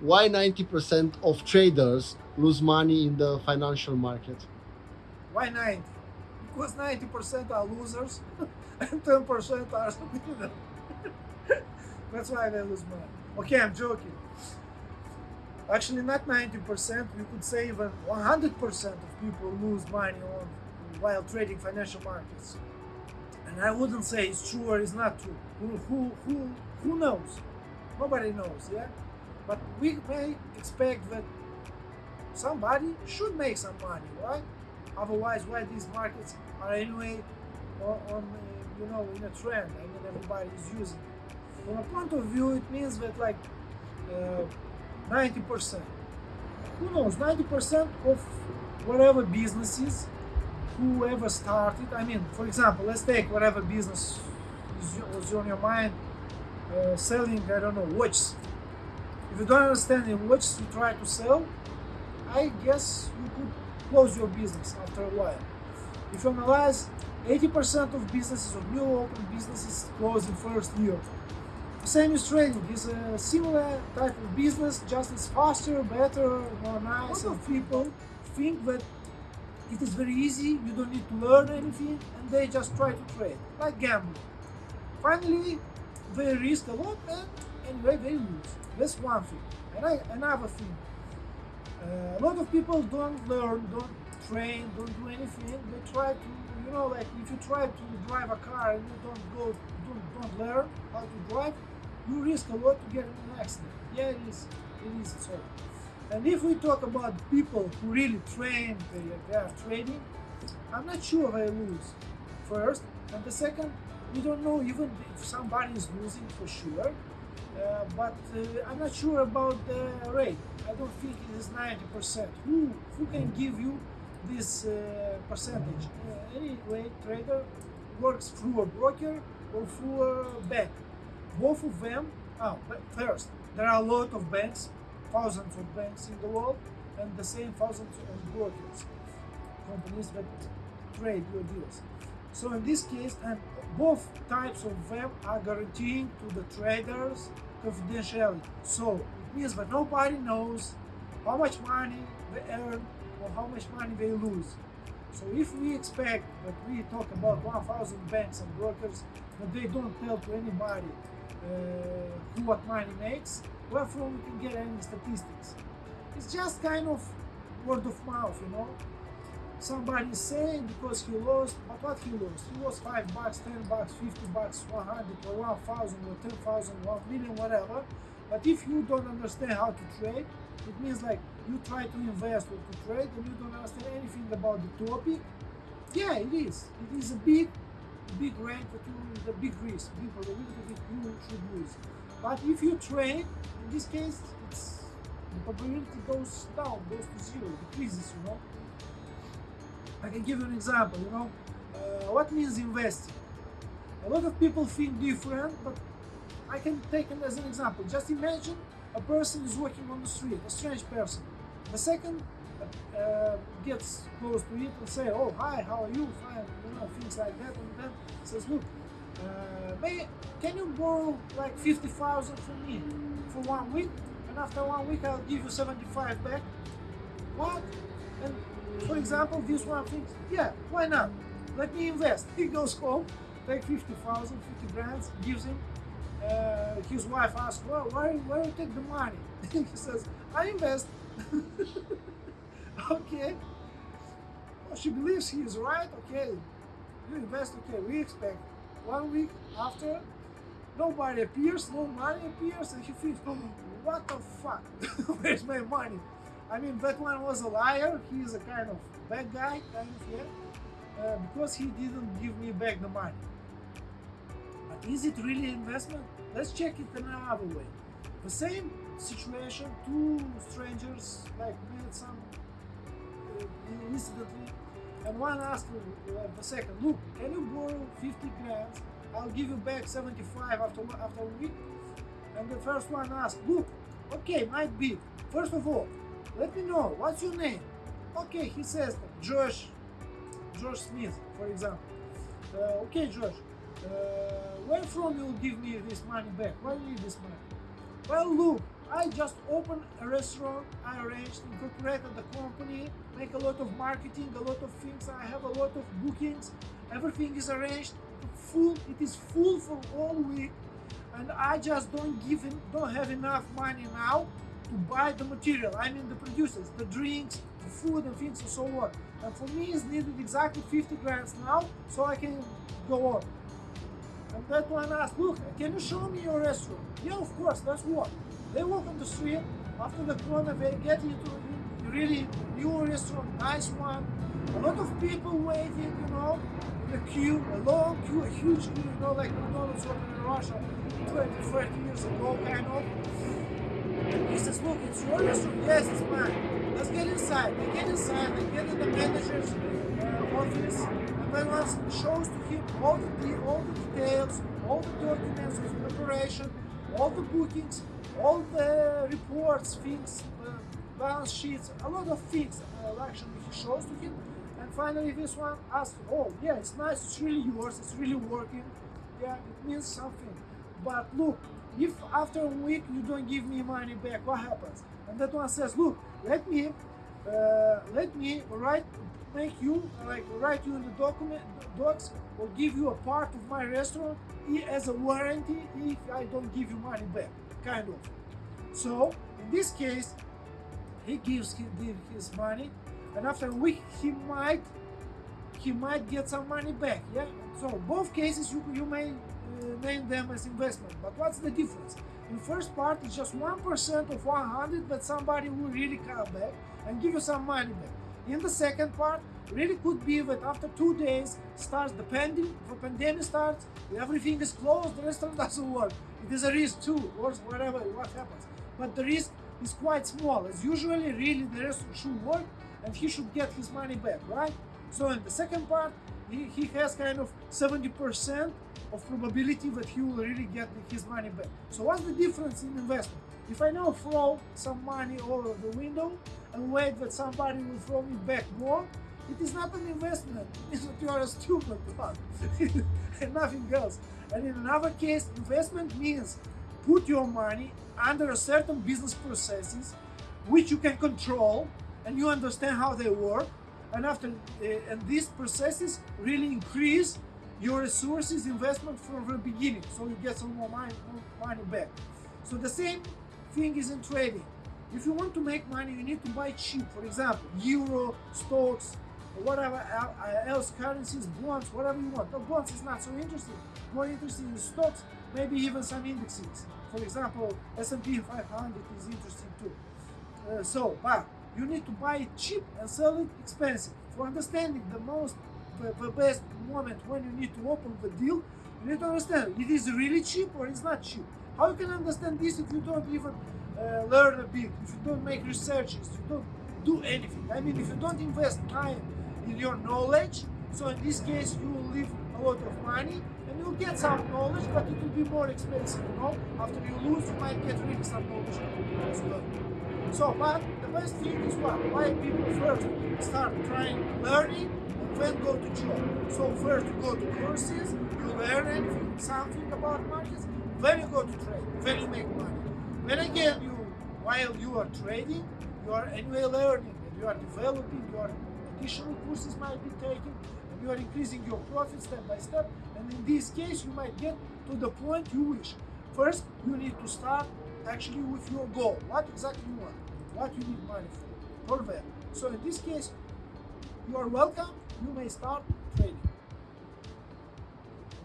why 90% of traders lose money in the financial market? Why 90? Because 90% are losers and 10% are winners. That's why they lose money. Okay, I'm joking. Actually, not 90%, we could say even 100% of people lose money on while trading financial markets. And I wouldn't say it's true or it's not true. Who, who, who, who knows? Nobody knows, yeah? But we may expect that somebody should make some money, right? Otherwise, why these markets are anyway on, on uh, you know, in a trend? I mean, everybody is using it. From a point of view, it means that like uh, 90%. Who knows? 90% of whatever businesses, whoever started. I mean, for example, let's take whatever business was on your mind, uh, selling, I don't know, watches. If you don't understand the watches you try to sell, I guess you could close your business after a while. If you analyze, 80% of businesses or new open businesses close in first year. Same is trading. It's a similar type of business, just it's faster, better, more nice. A lot of people think that it is very easy, you don't need to learn anything, and they just try to trade, like gambling. Finally, they risk a lot, and they lose. That's one thing. And I, another thing, uh, a lot of people don't learn, don't train, don't do anything. They try to, you know, like if you try to drive a car and you don't go, don't, don't learn how to drive, you risk a lot to get in an accident. Yeah, it is. It is so. And if we talk about people who really train, they, they are training, I'm not sure they lose. First, and the second, we don't know even if somebody is losing for sure. Uh, but uh, I'm not sure about the rate. I don't think it is 90%. Who who can give you this uh, percentage? Anyway, trader works through a broker or through a bank both of them, oh, first, there are a lot of banks, thousands of banks in the world, and the same thousands of brokers, companies that trade your deals. So in this case, and both types of them are guaranteeing to the traders confidentiality. So it means that nobody knows how much money they earn or how much money they lose. So if we expect that we talk about 1,000 banks and brokers, but they don't tell to anybody uh, who what money makes, wherefore we can get any statistics. It's just kind of word of mouth, you know. Somebody saying because he lost, but what he lost? He lost 5 bucks, 10 bucks, 50 bucks, 100 or 1000 or 10,000, 1 million, whatever. But if you don't understand how to trade, it means like you try to invest or to trade and you don't understand anything about the topic. Yeah, it is. It is a big big rank that you the big risk, big probability that you should lose. But if you trade, in this case, it's the probability goes down, goes to zero, decreases. You know. I can give you an example. You know, uh, what means investing? A lot of people think different, but I can take it as an example. Just imagine a person is walking on the street, a strange person. The second uh, gets close to it and say, oh, hi, how are you? Fine, you know, things like that. And then says, look, uh, may, can you borrow like 50,000 from me for one week? And after one week, I'll give you 75 back. What? And for example, this one thinks, yeah, why not? Let me invest. He goes home, take 50,000, 50 grand, gives him. Uh, his wife asks, well, why, why you take the money? he says, I invest. okay. Well, she believes he is right, okay. You invest, okay, we expect. One week after, nobody appears, no money appears, and he thinks, what the fuck? Where's my money? I mean, that one was a liar, he is a kind of bad guy, kind of, yeah, uh, because he didn't give me back the money. But is it really investment? Let's check it another way. The same situation, two strangers like made some incidentally, and one asked uh, the second, look, can you borrow 50 grand? I'll give you back 75 after, after a week. And the first one asked, look, okay, might be. First of all, let me know, what's your name? Okay, he says, Josh, Josh Smith, for example. Uh, okay, Josh, uh, where from you'll give me this money back? Why you need this money? Well, look, I just opened a restaurant, I arranged, incorporated the company, make a lot of marketing, a lot of things, I have a lot of bookings, everything is arranged, full, it is full for all week, and I just don't give don't have enough money now to buy the material, I mean the producers, the drinks, the food and things and so on. And for me it's needed exactly 50 grams now, so I can go on. And that one asked, look, can you show me your restaurant? Yeah, of course, let's walk. They walk on the street, after the corner they get into a really new restaurant, nice one. A lot of people waiting, you know, in a queue, a long queue, a huge queue, you know, like McDonald's opened in Russia 20, 30 years ago, kind of. Yes, it's mine. Let's get inside. They get inside, they get in the manager's uh, office, and then once shows to him all the, all the details, all the documents of preparation, all the bookings, all the reports, things, uh, balance sheets, a lot of things uh, actually he shows to him. And finally this one asks, oh yeah, it's nice, it's really yours, it's really working. Yeah, it means something. But look, if after a week you don't give me money back, what happens? And that one says, look, let me, uh, let me write, make you, like write you in the document, docs, or give you a part of my restaurant as a warranty if I don't give you money back kind of. So in this case, he gives his, his money, and after a week he might he might get some money back. Yeah. So both cases you you may uh, name them as investment, but what's the difference? In first part, it's just one percent of 100 but somebody will really come back and give you some money back. In the second part, really could be that after two days starts the pandemic, the pandemic starts, everything is closed, the restaurant doesn't work. It is a risk too, or whatever, what happens. But the risk is quite small, as usually really the restaurant should work and he should get his money back, right? So in the second part, he, he has kind of 70% of probability that he will really get his money back. So what's the difference in investment? If I now throw some money over the window and wait that somebody will throw me back more, it is not an investment. It's that you are a stupid one and nothing else. And in another case, investment means put your money under a certain business processes which you can control and you understand how they work. And after uh, and these processes really increase your resources investment from the beginning, so you get some more money, more money back. So the same thing is in trading. If you want to make money, you need to buy cheap. For example, euro, stocks, whatever else, currencies, bonds, whatever you want. But bonds is not so interesting. More interesting is stocks, maybe even some indexes. For example, S&P 500 is interesting too. Uh, so, but you need to buy it cheap and sell it expensive. For understanding the most, the, best moment when you need to open the deal, you need to understand it is really cheap or it's not cheap. How you can understand this if you don't even uh, learn a bit, if you don't make researches, you don't do anything. I mean, if you don't invest time in your knowledge, so in this case you will leave a lot of money and you'll get some knowledge, but it will be more expensive, you know? After you lose, you might get really some knowledge as well. So, but the best thing is what? Why people first start trying learning and then go to job. So first you go to courses, you learn anything, something about markets, then you go to trade, then you make money. Then again, you while you are trading, you are anyway learning and you are developing, your additional courses might be taken, and you are increasing your profit step by step. And in this case, you might get to the point you wish. First, you need to start actually with your goal. What exactly you want? What you need money for? For that. So in this case, you are welcome. You may start trading.